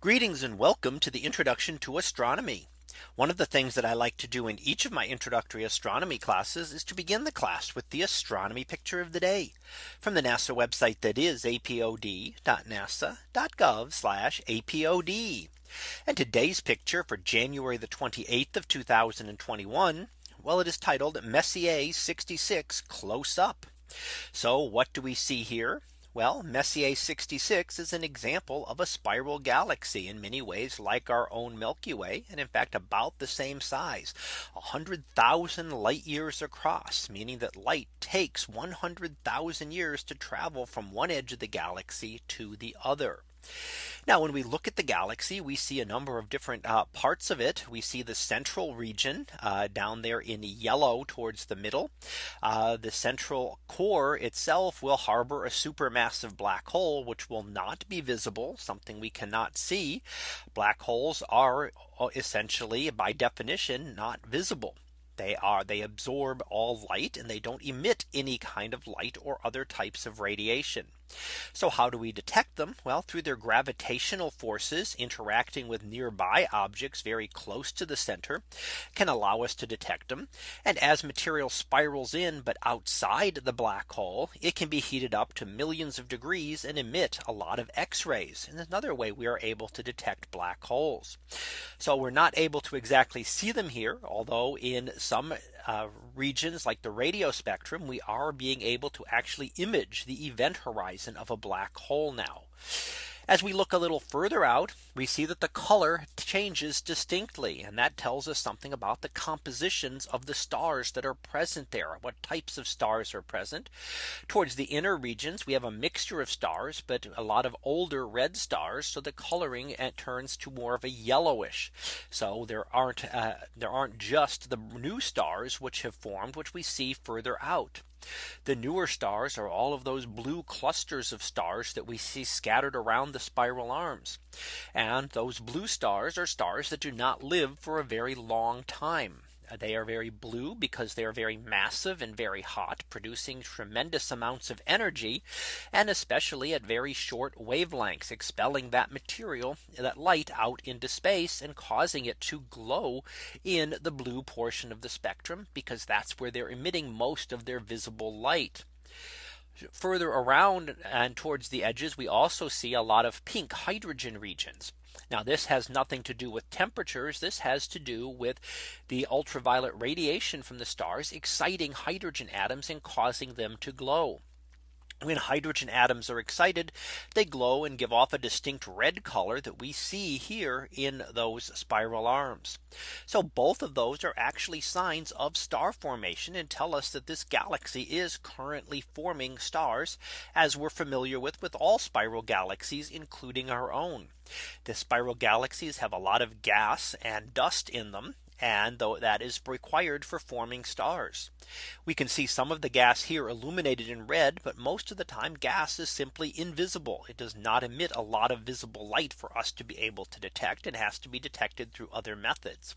Greetings and welcome to the introduction to astronomy. One of the things that I like to do in each of my introductory astronomy classes is to begin the class with the astronomy picture of the day from the NASA website that is apod.nasa.gov apod. And today's picture for January the 28th of 2021. Well, it is titled Messier 66 close up. So what do we see here? Well, Messier 66 is an example of a spiral galaxy in many ways like our own Milky Way. And in fact, about the same size, 100,000 light years across, meaning that light takes 100,000 years to travel from one edge of the galaxy to the other. Now when we look at the galaxy, we see a number of different uh, parts of it. We see the central region uh, down there in yellow towards the middle. Uh, the central core itself will harbor a supermassive black hole, which will not be visible, something we cannot see. Black holes are uh, essentially by definition not visible. They are they absorb all light and they don't emit any kind of light or other types of radiation. So how do we detect them? Well, through their gravitational forces interacting with nearby objects very close to the center can allow us to detect them. And as material spirals in but outside the black hole, it can be heated up to millions of degrees and emit a lot of X rays. And another way we are able to detect black holes. So we're not able to exactly see them here, although in some uh, regions like the radio spectrum, we are being able to actually image the event horizon of a black hole now. As we look a little further out, we see that the color changes distinctly. And that tells us something about the compositions of the stars that are present there. What types of stars are present. Towards the inner regions, we have a mixture of stars, but a lot of older red stars. So the coloring uh, turns to more of a yellowish. So there aren't uh, there aren't just the new stars which have formed, which we see further out. The newer stars are all of those blue clusters of stars that we see scattered around the spiral arms. And those blue stars are stars that do not live for a very long time. Uh, they are very blue because they are very massive and very hot producing tremendous amounts of energy and especially at very short wavelengths expelling that material that light out into space and causing it to glow in the blue portion of the spectrum because that's where they're emitting most of their visible light further around and towards the edges, we also see a lot of pink hydrogen regions. Now this has nothing to do with temperatures. This has to do with the ultraviolet radiation from the stars exciting hydrogen atoms and causing them to glow. When hydrogen atoms are excited, they glow and give off a distinct red color that we see here in those spiral arms. So both of those are actually signs of star formation and tell us that this galaxy is currently forming stars as we're familiar with with all spiral galaxies, including our own. The spiral galaxies have a lot of gas and dust in them and though that is required for forming stars. We can see some of the gas here illuminated in red, but most of the time gas is simply invisible. It does not emit a lot of visible light for us to be able to detect. It has to be detected through other methods.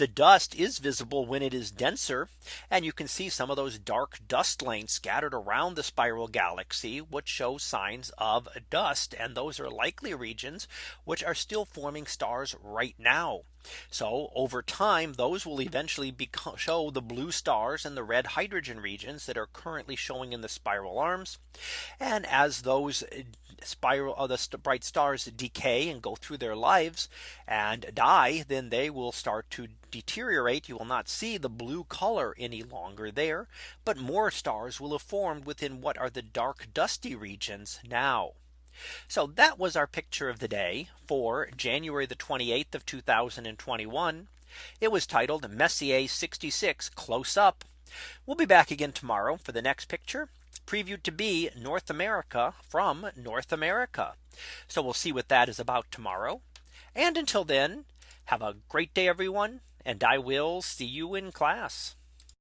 The dust is visible when it is denser. And you can see some of those dark dust lanes scattered around the spiral galaxy, which show signs of dust. And those are likely regions which are still forming stars right now. So over time, those will eventually become, show the blue stars and the red hydrogen regions that are currently showing in the spiral arms. And as those uh, spiral uh, the bright stars decay and go through their lives and die, then they will start to deteriorate. You will not see the blue color any longer there. But more stars will have formed within what are the dark dusty regions now. So that was our picture of the day for January the 28th of 2021. It was titled Messier 66 close up. We'll be back again tomorrow for the next picture previewed to be North America from North America. So we'll see what that is about tomorrow. And until then, have a great day, everyone. And I will see you in class.